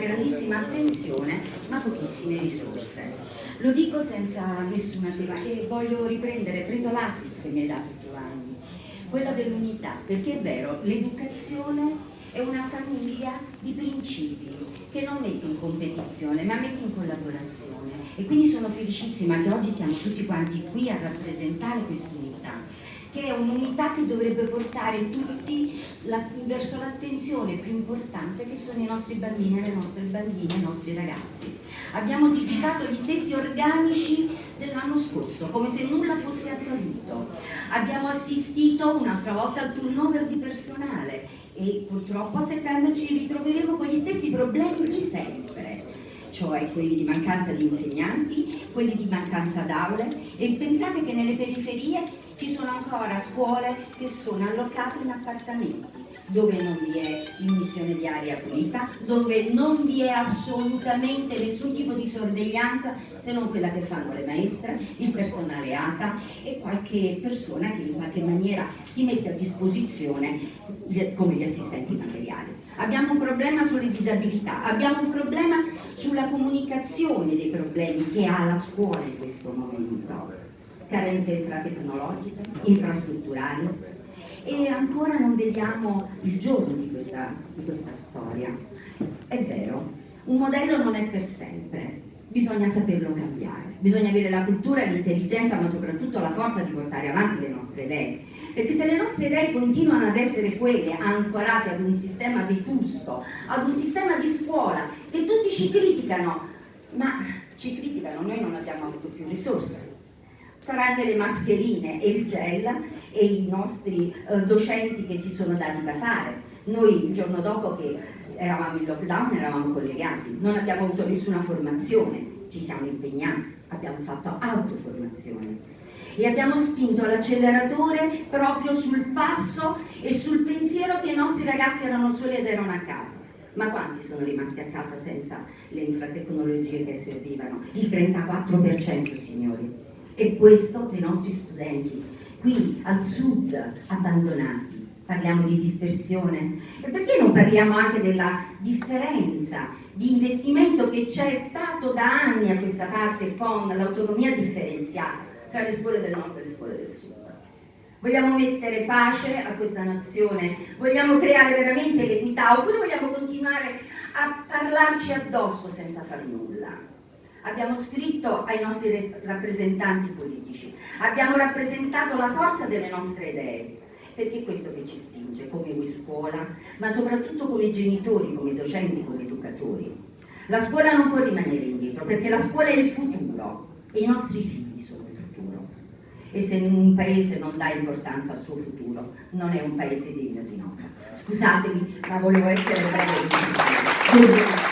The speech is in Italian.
grandissima attenzione ma pochissime risorse. Lo dico senza nessuna tema e voglio riprendere, prendo l'assist che mi hai dato Giovanni, quella dell'unità, perché è vero, l'educazione è una famiglia di principi che non mette in competizione ma mette in collaborazione e quindi sono felicissima che oggi siamo tutti quanti qui a rappresentare quest'unità che è un'unità che dovrebbe portare tutti la, verso l'attenzione più importante che sono i nostri bambini e le nostre bambine, i nostri ragazzi. Abbiamo digitato gli stessi organici dell'anno scorso, come se nulla fosse accaduto. Abbiamo assistito un'altra volta al turnover di personale e purtroppo a settembre ci ritroveremo con gli stessi problemi di sempre cioè quelli di mancanza di insegnanti, quelli di mancanza d'aule. E pensate che nelle periferie ci sono ancora scuole che sono allocate in appartamenti dove non vi è immissione di aria pulita, dove non vi è assolutamente nessun tipo di sorveglianza se non quella che fanno le maestre, il personale ATA e qualche persona che in qualche maniera si mette a disposizione come gli assistenti materiali. Abbiamo un problema sulle disabilità, abbiamo un problema sulla comunicazione dei problemi che ha la scuola in questo momento carenze infratecnologiche, infrastrutturali e ancora non vediamo il giorno di questa, di questa storia. È vero, un modello non è per sempre, bisogna saperlo cambiare, bisogna avere la cultura, l'intelligenza ma soprattutto la forza di portare avanti le nostre idee. Perché se le nostre idee continuano ad essere quelle ancorate ad un sistema vetusto, ad un sistema di scuola e tutti ci criticano ma ci criticano, noi non abbiamo avuto più risorse tranne le mascherine e il gel e i nostri eh, docenti che si sono dati da fare. Noi il giorno dopo che eravamo in lockdown eravamo collegati, non abbiamo avuto nessuna formazione, ci siamo impegnati, abbiamo fatto autoformazione e abbiamo spinto l'acceleratore proprio sul passo e sul pensiero che i nostri ragazzi erano soli ed erano a casa. Ma quanti sono rimasti a casa senza le infratecnologie che servivano? Il 34% signori e questo dei nostri studenti. Qui al sud abbandonati. Parliamo di dispersione. E perché non parliamo anche della differenza di investimento che c'è stato da anni a questa parte con l'autonomia differenziata tra le scuole del nord e le scuole del sud? Vogliamo mettere pace a questa nazione? Vogliamo creare veramente l'equità? Oppure vogliamo continuare a parlarci addosso senza far nulla abbiamo scritto ai nostri rappresentanti politici, abbiamo rappresentato la forza delle nostre idee, perché è questo che ci spinge come scuola, ma soprattutto come genitori, come docenti, come educatori. La scuola non può rimanere indietro, perché la scuola è il futuro e i nostri figli sono il futuro. E se un paese non dà importanza al suo futuro, non è un paese degno di nota. Scusatemi, ma volevo essere breve.